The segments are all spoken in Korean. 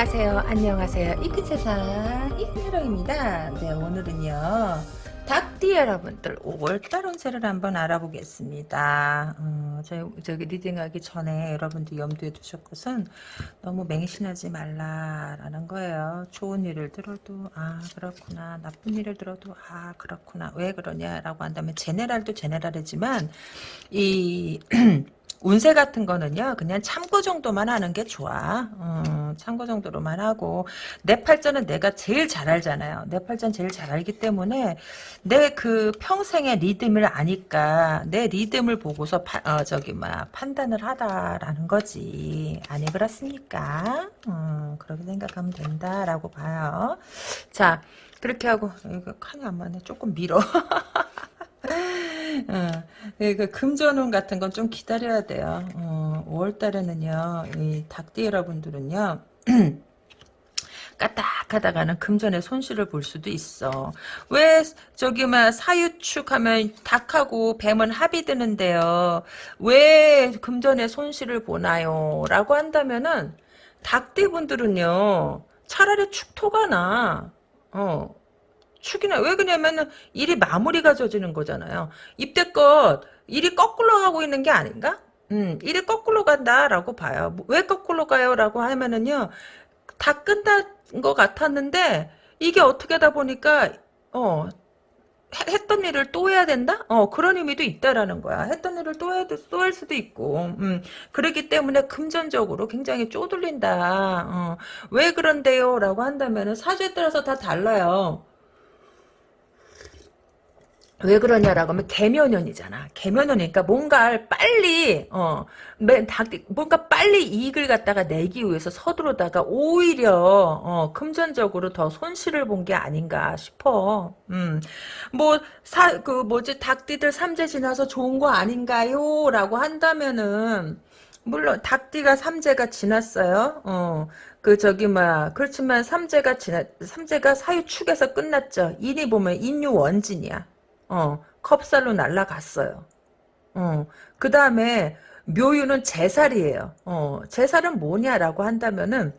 안녕하세요. 안녕하세요. 이큰 세상 이큰여롱입니다. 네, 오늘은요. 닭띠 여러분들 5월달 운세를 한번 알아보겠습니다. 어, 저, 저기 리딩하기 전에 여러분들 염두에 두실 것은 너무 맹신하지 말라라는 거예요. 좋은 일을 들어도 아 그렇구나 나쁜 일을 들어도 아 그렇구나 왜 그러냐라고 한다면 제네랄도 제네랄이지만 이 운세 같은 거는요 그냥 참고 정도만 하는 게 좋아. 어, 참고 정도로만 하고. 내 팔자는 내가 제일 잘 알잖아요. 내 팔자는 제일 잘 알기 때문에 내 그 평생의 리듬을 아니까 내 리듬을 보고서 파, 어, 저기 막 판단을 하다라는 거지. 아니 그렇습니까? 음, 그렇게 생각하면 된다라고 봐요. 자 그렇게 하고 이거 칸이 안 맞네. 조금 밀어 어, 그 금전운 같은 건 좀 기다려야 돼요. 어, 5월 달에는요, 이 닭띠 여러분들은요, 까딱하다가는 금전의 손실을 볼 수도 있어. 왜 저기 막 사유축 하면 닭하고 뱀은 합이 드는데요. 왜 금전의 손실을 보나요? 라고 한다면은 닭띠분들은요. 차라리 축토가 나. 어. 축이나 왜 그러냐면은 일이 마무리가 져지는 거잖아요. 입대껏 일이 거꾸로 가고 있는 게 아닌가? 음, 일이 거꾸로 간다라고 봐요. 왜 거꾸로 가요라고 하면은요. 다 끝난 것 같았는데 이게 어떻게 하다 보니까 어 했던 일을 또 해야 된다? 어, 그런 의미도 있다라는 거야. 했던 일을 또 해도, 또 할 수도 있고, 음, 그렇기 때문에 금전적으로 굉장히 쪼들린다. 어, 왜 그런데요? 라고 한다면은 사주에 따라서 다 달라요. 왜 그러냐라고 하면 개면연이잖아. 개면연이니까 뭔가를 빨리 어 뭔가 빨리 이익을 갖다가 내기 위해서 서두르다가 오히려 어 금전적으로 더 손실을 본 게 아닌가 싶어. 음 뭐 사 그 뭐지 닭띠들 삼재 지나서 좋은 거 아닌가요?라고 한다면은 물론 닭띠가 삼재가 지났어요. 어. 그 저기 막 그렇지만 삼재가 지나 삼재가 사유축에서 끝났죠. 인이 보면 인유 원진이야. 어, 컵살로 날라갔어요. 어, 그 다음에 묘유는 제살이에요. 어, 제살은 뭐냐라고 한다면은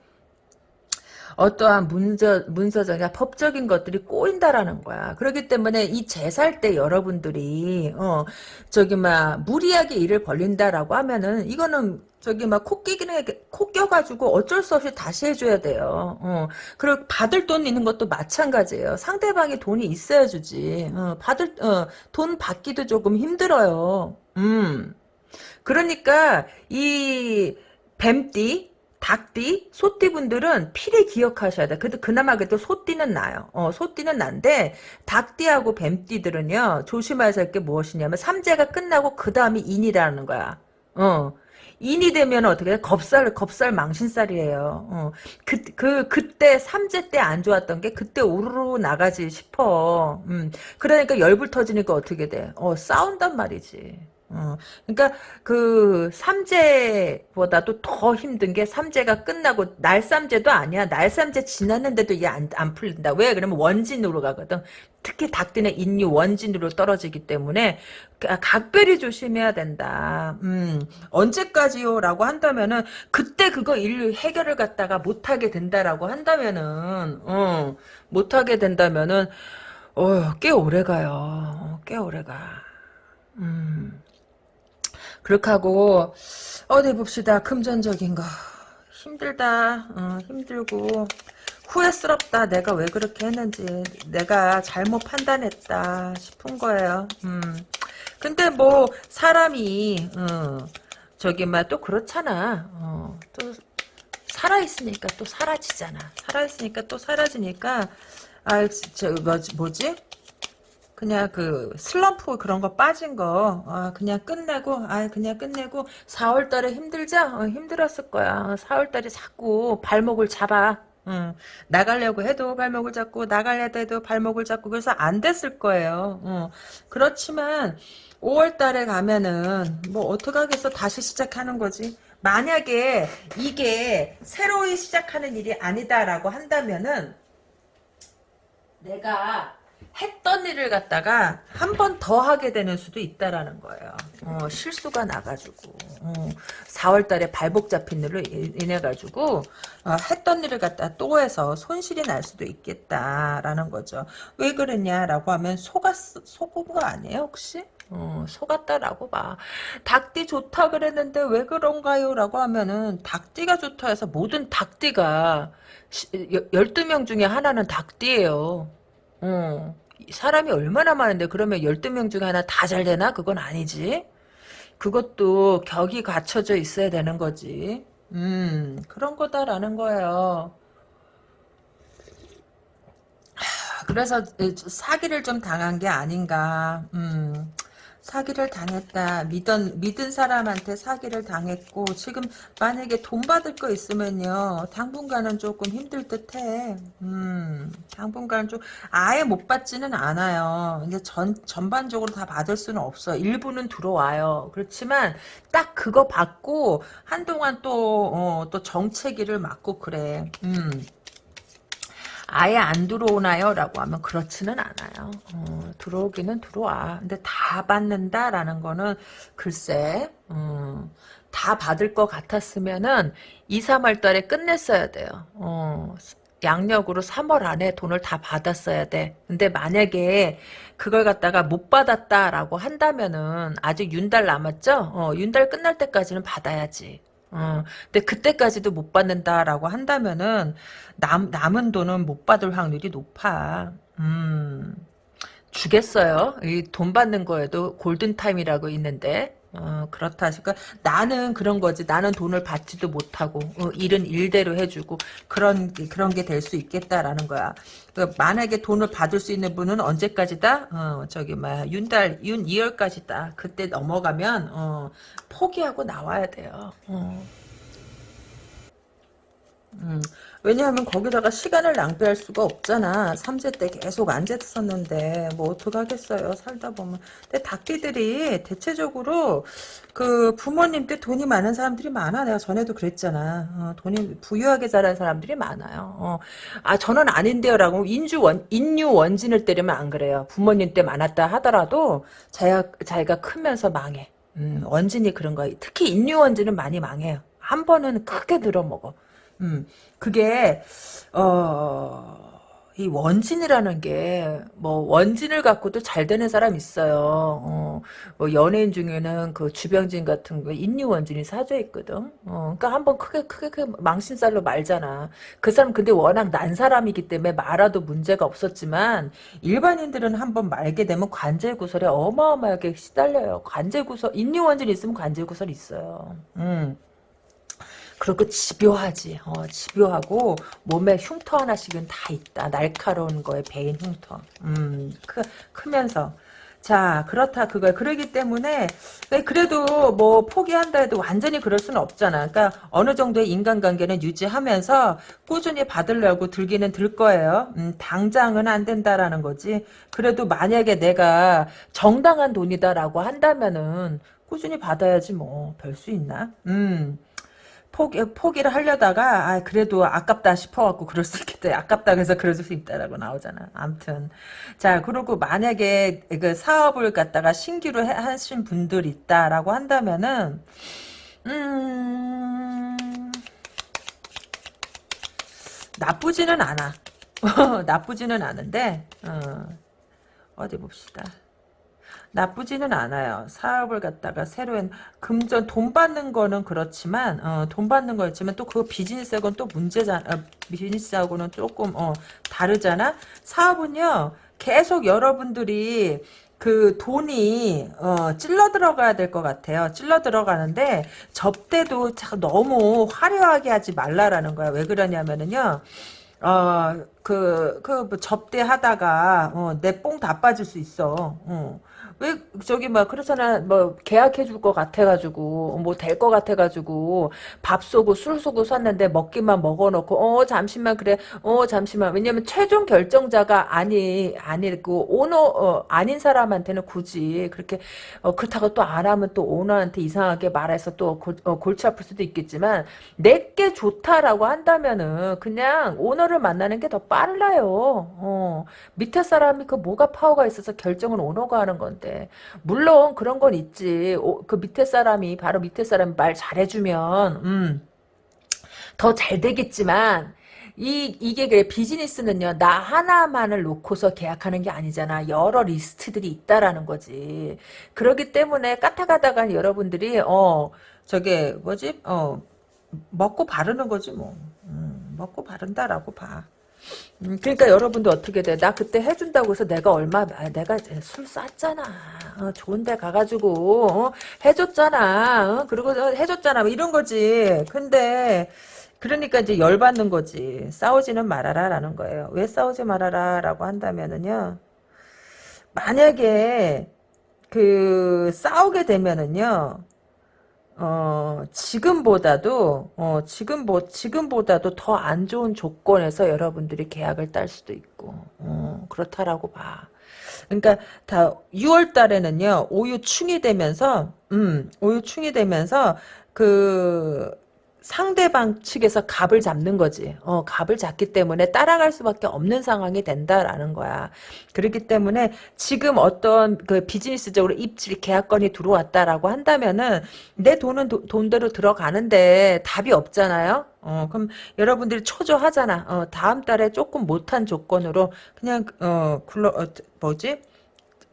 어떠한 문서, 문서적이나 법적인 것들이 꼬인다라는 거야. 그렇기 때문에 이 제살 때 여러분들이, 어, 저기, 막, 무리하게 일을 벌린다라고 하면은, 이거는 저기 막 코 끼기는 코 껴가지고 어쩔 수 없이 다시 해줘야 돼요. 어. 그리고 받을 돈 있는 것도 마찬가지예요. 상대방이 돈이 있어야 주지. 어. 받을 어. 돈 받기도 조금 힘들어요. 음. 그러니까 이 뱀띠 닭띠, 소띠 분들은 필히 기억하셔야 돼. 그래도 그나마 그래도 소띠는 나요. 어, 소띠는 난데 닭띠하고 뱀띠들은요 조심하셔야 할 게 무엇이냐면 삼재가 끝나고 그 다음이 인이라는 거야. 어, 인이 되면 어떻게 돼? 겁살, 겁살 망신살이에요. 어. 그, 그, 그때, 삼재 때 안 좋았던 게 그때 우르르 나가지 싶어. 음. 그러니까 열불 터지니까 어떻게 돼? 어, 싸운단 말이지. 어, 그러니까 그 삼재보다도 더 힘든 게 삼재가 끝나고 날삼재도 아니야. 날삼재 지났는데도 이게 안, 안 풀린다. 왜? 그러면 원진으로 가거든. 특히 닭띠는 인류 원진으로 떨어지기 때문에 각별히 조심해야 된다. 음, 언제까지요? 라고 한다면은 그때 그거 일 해결을 갖다가 못하게 된다라고 한다면은 어, 못하게 된다면은 어, 꽤 오래가요. 어, 꽤 오래가. 음. 그렇게 하고 어디 봅시다. 금전적인 거. 힘들다. 어, 힘들고 후회스럽다. 내가 왜 그렇게 했는지 내가 잘못 판단했다 싶은 거예요. 음. 근데 뭐 사람이 어, 저기 막 또 그렇잖아. 어, 또 살아있으니까 또 사라지잖아. 살아있으니까 또 사라지니까 아 저 뭐지? 그냥 그 슬럼프 그런 거 빠진 거 아, 그냥 끝내고 아 그냥 끝내고 4월 달에 힘들자? 어, 힘들었을 거야. 4월 달에 자꾸 발목을 잡아. 응. 나가려고 해도 발목을 잡고 나가려고 해도 발목을 잡고 그래서 안 됐을 거예요. 응. 그렇지만 5월 달에 가면은 뭐 어떡하겠어 다시 시작하는 거지? 만약에 이게 새로이 시작하는 일이 아니다라고 한다면은 내가 했던 일을 갖다가 한 번 더 하게 되는 수도 있다라는 거예요. 어, 실수가 나가지고 어, 4월달에 발목 잡힌 일로 인해 가지고 어, 했던 일을 갖다 또 해서 손실이 날 수도 있겠다라는 거죠. 왜 그러냐라고 하면 속았 속은 거 아니에요 혹시? 어, 속았다라고 봐. 닭띠 좋다 그랬는데 왜 그런가요? 라고 하면은 닭띠가 좋다 해서 모든 닭띠가 12명 중에 하나는 닭띠예요. 어, 사람이 얼마나 많은데 그러면 12명 중에 하나 다 잘 되나? 그건 아니지. 그것도 격이 갖춰져 있어야 되는 거지. 음, 그런 거다라는 거예요. 그래서 사기를 좀 당한 게 아닌가. 음, 사기를 당했다. 믿은, 믿은 사람한테 사기를 당했고, 지금 만약에 돈 받을 거 있으면요, 당분간은 조금 힘들 듯 해. 음, 당분간은 좀, 아예 못 받지는 않아요. 이제 전, 전반적으로 다 받을 수는 없어. 일부는 들어와요. 그렇지만, 딱 그거 받고, 한동안 또, 어, 또 정체기를 맞고 그래. 음. 아예 안 들어오나요? 라고 하면 그렇지는 않아요. 어, 들어오기는 들어와. 근데 다 받는다라는 거는 글쎄 음, 다 받을 것 같았으면은 2, 3월 달에 끝냈어야 돼요. 어, 양력으로 3월 안에 돈을 다 받았어야 돼. 근데 만약에 그걸 갖다가 못 받았다라고 한다면은 아직 윤달 남았죠? 어, 윤달 끝날 때까지는 받아야지. 어, 근데 그때까지도 못 받는다라고 한다면은 남 남은 돈은 못 받을 확률이 높아. 음, 주겠어요. 이 돈 받는 거에도 골든 타임이라고 있는데. 어, 그렇다. 그러니까 나는 그런 거지. 나는 돈을 받지도 못하고 어, 일은 일대로 해주고 그런 그런 게 될 수 있겠다라는 거야. 그 만약에 돈을 받을 수 있는 분은 언제까지다? 어, 저기 막 윤달 윤 2월까지다. 그때 넘어가면 어, 포기하고 나와야 돼요. 어. 음, 왜냐하면 거기다가 시간을 낭비할 수가 없잖아. 삼재 때 계속 앉았었는데 뭐 어떡하겠어요. 살다 보면. 근데 닭띠들이 대체적으로 그 부모님 때 돈이 많은 사람들이 많아. 내가 전에도 그랬잖아. 어, 돈이 부유하게 자란 사람들이 많아요. 어, 아 저는 아닌데요 라고 인주 원 인류 원진을 때리면 안 그래요. 부모님 때 많았다 하더라도 자기가 자기가 크면서 망해. 음, 원진이 그런 거. 특히 인류 원진은 많이 망해요. 한 번은 크게 들어먹어. 음, 그게, 어, 이 원진이라는 게, 뭐, 원진을 갖고도 잘 되는 사람 있어요. 어, 뭐, 연예인 중에는 그 주병진 같은 거, 인류 원진이 사져 있거든. 어, 그니까 한번 크게, 크게, 크게 망신살로 말잖아. 그 사람 근데 워낙 난 사람이기 때문에 말아도 문제가 없었지만, 일반인들은 한번 말게 되면 관제구설에 어마어마하게 시달려요. 관제구설, 인류 원진이 있으면 관제구설 있어요. 음. 그리고 집요하지. 어, 집요하고 몸에 흉터 하나씩은 다 있다. 날카로운 거에 배인 흉터. 음, 크, 크면서. 자 그렇다 그거야 그러기 때문에 그래도 뭐 포기한다 해도 완전히 그럴 수는 없잖아 그러니까 어느 정도의 인간관계는 유지하면서 꾸준히 받으려고 들기는 들 거예요 음, 당장은 안 된다라는 거지 그래도 만약에 내가 정당한 돈이다라고 한다면은 꾸준히 받아야지 뭐 별 수 있나 음 포기, 포기를 하려다가, 아, 그래도 아깝다 싶어갖고 그럴 수 있겠다. 아깝다 그래서 그럴 수 있다라고 나오잖아. 암튼. 자, 그리고 만약에 그 사업을 갖다가 신규로 해, 하신 분들 있다라고 한다면은, 음, 나쁘지는 않아. 나쁘지는 않은데, 어, 어디 봅시다. 나쁘지는 않아요. 사업을 갖다가 새로운 금전 돈 받는 거는 그렇지만 어, 돈 받는 거였지만 또 그 비즈니스하고는 또 문제잖아. 어, 비즈니스하고는 조금 어, 다르잖아. 사업은요. 계속 여러분들이 그 돈이 어, 찔러 들어가야 될 것 같아요. 찔러 들어가는데 접대도 너무 화려하게 하지 말라라는 거야. 왜 그러냐면은요. 어, 그, 그, 뭐 접대하다가, 어, 내 뽕 다 빠질 수 있어. 어. 왜 저기 막 그렇잖아. 뭐 계약해 줄 것 같아가지고 뭐 될 것 같아가지고 밥 쏘고 술 쏘고 샀는데 먹기만 먹어놓고 어 잠시만 그래. 어 잠시만. 왜냐면 최종 결정자가 아니 아니고 오너 어, 아닌 사람한테는 굳이 그렇게 어, 그렇다고 또 안 하면 또 오너한테 이상하게 말해서 또 골, 어, 골치 아플 수도 있겠지만 내게 좋다라고 한다면은 그냥 오너를 만나는 게 더 빨라요. 어, 밑에 사람이 그 뭐가 파워가 있어서 결정을 오너가 하는 건데 물론 그런 건 있지. 오, 그 밑에 사람이 바로 밑에 사람이 말 잘해주면 음, 더 잘 되겠지만 이, 이게 그래, 비즈니스는요, 나 하나만을 놓고서 계약하는 게 아니잖아. 여러 리스트들이 있다라는 거지. 그렇기 때문에 까딱하다가 여러분들이, 어, 저게, 뭐지, 어, 먹고 바르는 거지, 뭐. 음, 먹고 바른다라고 봐. 음, 그러니까 여러분도 어떻게 돼? 나 그때 해준다고 해서 내가 얼마, 아, 내가 술 쌌잖아. 어, 좋은 데 가가지고, 어, 해줬잖아. 어, 그리고 해줬잖아. 뭐 이런 거지. 근데, 그러니까 이제 열받는 거지. 싸우지는 말아라 라는 거예요. 왜 싸우지 말아라 라고 한다면은요. 만약에 그 싸우게 되면은요. 어, 지금보다도, 어, 지금 뭐, 지금보다도 더 안 좋은 조건에서 여러분들이 계약을 딸 수도 있고, 어, 그렇다라고 봐. 그러니까 다 6월 달에는요, 오유충이 되면서, 음, 오유충이 되면서, 그, 상대방 측에서 갑을 잡는 거지. 어, 갑을 잡기 때문에 따라갈 수밖에 없는 상황이 된다라는 거야. 그렇기 때문에 지금 어떤 그 비즈니스적으로 입질 계약건이 들어왔다라고 한다면은 내 돈은 도, 돈대로 들어가는데 답이 없잖아요. 어, 그럼 여러분들이 초조하잖아. 어, 다음 달에 조금 못한 조건으로 그냥 어, 굴러 어, 뭐지?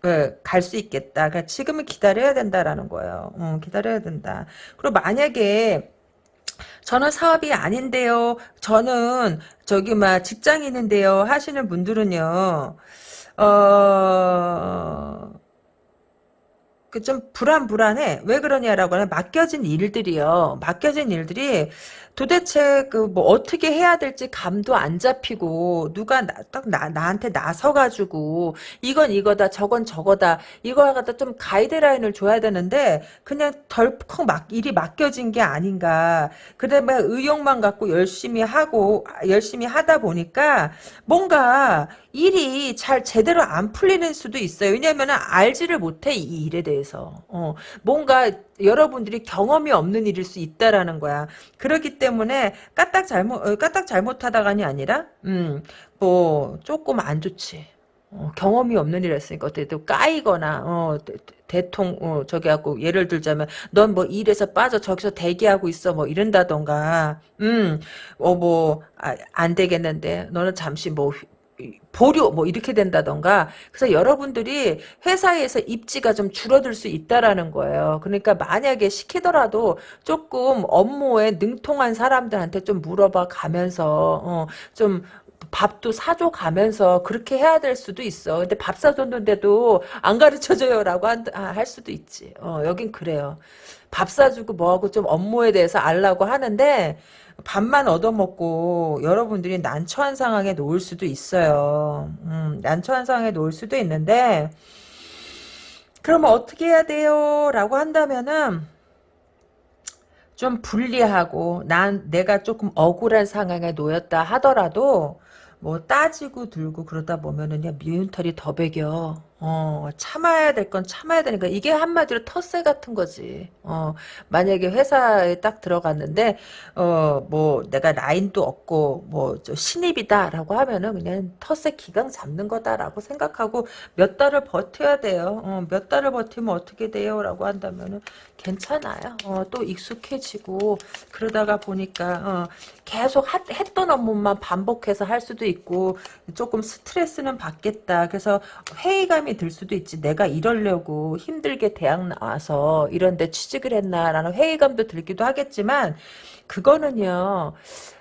예, 갈수 있겠다. 그러니까 지금은 기다려야 된다라는 거예요. 어, 기다려야 된다. 그리고 만약에 저는 사업이 아닌데요. 저는 저기 막 직장인인데요. 하시는 분들은요. 어, 그 좀 불안불안해. 왜 그러냐라고 하면 맡겨진 일들이요. 맡겨진 일들이 도대체 그 뭐 어떻게 해야 될지 감도 안 잡히고 누가 나, 딱 나, 나한테 나서가지고 이건 이거다 저건 저거다 이거 갖다 좀 가이드라인을 줘야 되는데 그냥 덜컥 막 일이 맡겨진 게 아닌가 그다음에 의욕만 갖고 열심히 하고 열심히 하다 보니까 뭔가 일이 잘 제대로 안 풀리는 수도 있어요. 왜냐하면 알지를 못해 이 일에 대해서 어, 뭔가 여러분들이 경험이 없는 일일 수 있다라는 거야. 그렇기 때문에 까딱 잘못 어, 까딱 잘못하다가니 아니라 음 뭐 조금 안 좋지. 어, 경험이 없는 일 했으니까 어떻게 또 까이거나 어, 대통 어, 저기 하고 예를 들자면 넌 뭐 일에서 빠져 저기서 대기하고 있어 뭐 이런다던가 음어뭐 아, 안 되겠는데 너는 잠시 뭐 보류 뭐 이렇게 된다던가 그래서 여러분들이 회사에서 입지가 좀 줄어들 수 있다라는 거예요. 그러니까 만약에 시키더라도 조금 업무에 능통한 사람들한테 좀 물어봐 가면서 어, 좀 밥도 사줘 가면서 그렇게 해야 될 수도 있어. 근데 밥 사줬는데도 안 가르쳐줘요라고 한, 아, 할 수도 있지. 어, 여긴 그래요. 밥 사주고 뭐하고 좀 업무에 대해서 알라고 하는데 밥만 얻어먹고 여러분들이 난처한 상황에 놓을 수도 있어요. 음, 난처한 상황에 놓을 수도 있는데 그러면 어떻게 해야 돼요? 라고 한다면은 좀 불리하고 난 내가 조금 억울한 상황에 놓였다 하더라도 뭐 따지고 들고 그러다 보면은요 미운 털이 더 배겨. 어, 참아야 될 건 참아야 되니까 이게 한마디로 텃세 같은 거지. 어, 만약에 회사에 딱 들어갔는데 어, 뭐 내가 라인도 없고 뭐 신입이다라고 하면은 그냥 텃세 기강 잡는 거다라고 생각하고 몇 달을 버텨야 돼요. 어, 몇 달을 버티면 어떻게 돼요라고 한다면은 괜찮아요. 어, 또 익숙해지고 그러다가 보니까 어, 계속 하, 했던 업무만 반복해서 할 수도 있고 조금 스트레스는 받겠다. 그래서 회의감이 부담이 들 수도 있지. 내가 이러려고 힘들게 대학 나와서 이런 데 취직을 했나라는 회의감도 들기도 하겠지만 그거는요.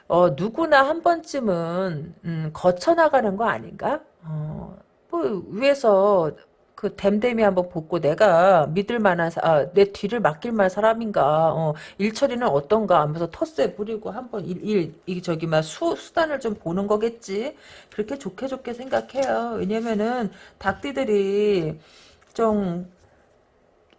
어, 누구나 한 번쯤은 음, 거쳐나가는 거 아닌가? 어, 뭐 위에서 그 댐댐이 한번 보고 내가 믿을 만한 아, 내 뒤를 맡길 만한 사람인가 어, 일처리는 어떤가 하면서 텃세 부리고 한번 일, 일 저기 막 수, 수단을 좀 보는 거겠지? 그렇게 좋게 좋게 생각해요. 왜냐면은 닭띠들이 좀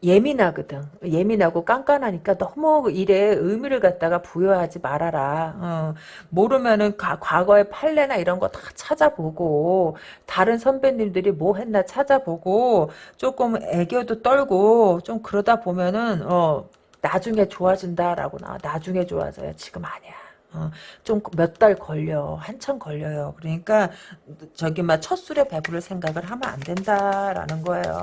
예민하거든. 예민하고 깐깐하니까 너무 일에 의미를 갖다가 부여하지 말아라. 어, 모르면은 가, 과거의 판례나 이런 거 다 찾아보고 다른 선배님들이 뭐 했나 찾아보고 조금 애교도 떨고 좀 그러다 보면은 어, 나중에 좋아진다라고 나. 나중에 좋아져요. 지금 아니야. 어, 좀 몇 달 걸려. 한참 걸려요. 그러니까 저기 막 첫 술에 배부를 생각을 하면 안 된다라는 거예요.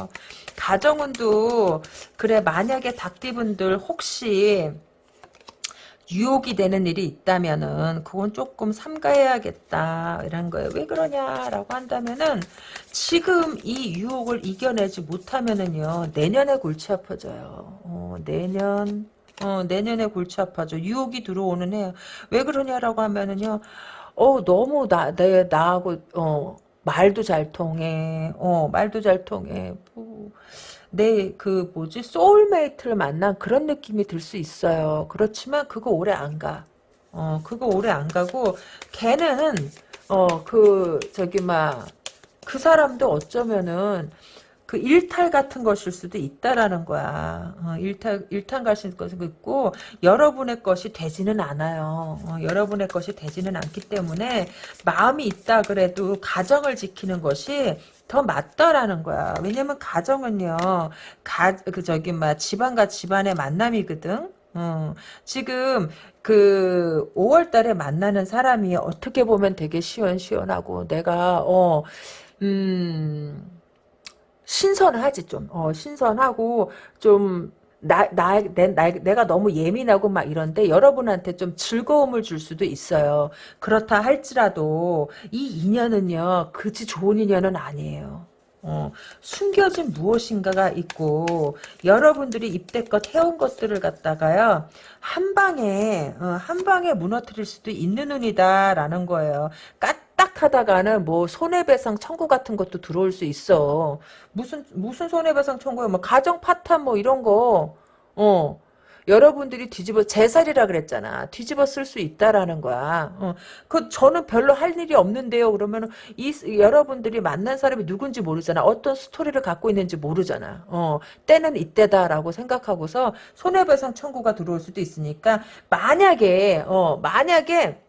가정운도 그래 만약에 닭띠분들 혹시 유혹이 되는 일이 있다면은 그건 조금 삼가해야겠다 이런 거예요. 왜 그러냐라고 한다면은 지금 이 유혹을 이겨내지 못하면은요 내년에 골치 아파져요. 어, 내년 어, 내년에 골치 아파져. 유혹이 들어오는 해요. 왜 그러냐라고 하면은요. 어 너무 나 내 나하고 어 말도 잘 통해. 어 말도 잘 통해. 뭐, 내그 뭐지 소울메이트를 만난 그런 느낌이 들 수 있어요. 그렇지만 그거 오래 안 가. 어 그거 오래 안 가고 걔는 어 그 저기 막 그 사람도 어쩌면은 그 일탈 같은 것일 수도 있다라는 거야. 어, 일탈 일탈 가실 것이 있고 여러분의 것이 되지는 않아요. 어, 여러분의 것이 되지는 않기 때문에 마음이 있다 그래도 가정을 지키는 것이 더 맞다라는 거야. 왜냐면 가정은요, 가, 그, 저기, 막, 집안과 집안의 만남이거든? 어, 지금, 그, 5월 달에 만나는 사람이 어떻게 보면 되게 시원시원하고, 내가, 어, 음, 신선하지, 좀. 어, 신선하고, 좀, 나, 나, 내, 나, 내가 너무 예민하고 막 이런데 여러분한테 좀 즐거움을 줄 수도 있어요. 그렇다 할지라도 이 인연은요, 그지 좋은 인연은 아니에요. 어, 숨겨진 무엇인가가 있고 여러분들이 입대껏 해온 것들을 갖다가요 한 방에 어, 한 방에 무너뜨릴 수도 있는 운이다라는 거예요. 까 딱 하다가는 뭐 손해배상 청구 같은 것도 들어올 수 있어. 무슨 무슨 손해배상 청구야? 뭐 가정 파탄 뭐 이런 거. 어. 여러분들이 뒤집어 제살이라 그랬잖아. 뒤집어 쓸 수 있다라는 거야. 어, 그 저는 별로 할 일이 없는데요. 그러면 이 여러분들이 만난 사람이 누군지 모르잖아. 어떤 스토리를 갖고 있는지 모르잖아. 어, 때는 이때다라고 생각하고서 손해배상 청구가 들어올 수도 있으니까 만약에 어, 만약에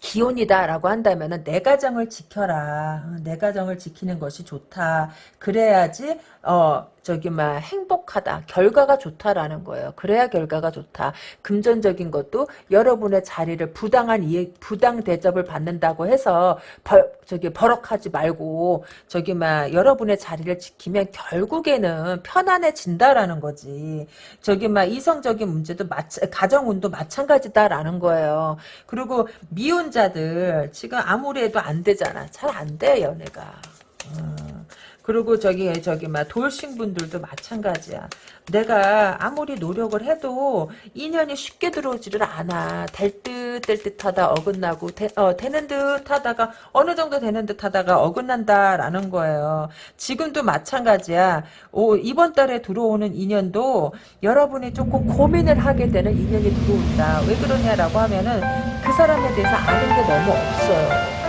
기혼이다라고 한다면은 내 가정을 지켜라. 어, 내 가정을 지키는 것이 좋다. 그래야지 어 저기 막 행복하다. 결과가 좋다라는 거예요. 그래야 결과가 좋다. 금전적인 것도 여러분의 자리를 부당한 이해, 부당 대접을 받는다고 해서 벌, 저기 버럭하지 말고 저기 막 여러분의 자리를 지키면 결국에는 편안해진다라는 거지. 저기 막 이성적인 문제도 마찬 가정운도 마찬가지다라는 거예요. 그리고 미혼자들 지금 아무리 해도 안 되잖아. 잘 안 돼 연애가. 음. 그리고 저기 저기 막 돌싱 분들도 마찬가지야. 내가 아무리 노력을 해도 인연이 쉽게 들어오지를 않아. 될 듯 될 듯하다 어긋나고 되, 어, 되는 듯하다가 어느 정도 되는 듯하다가 어긋난다라는 거예요. 지금도 마찬가지야. 오, 이번 달에 들어오는 인연도 여러분이 조금 고민을 하게 되는 인연이 들어온다. 왜 그러냐라고 하면은 그 사람에 대해서 아는 게 너무 없어요.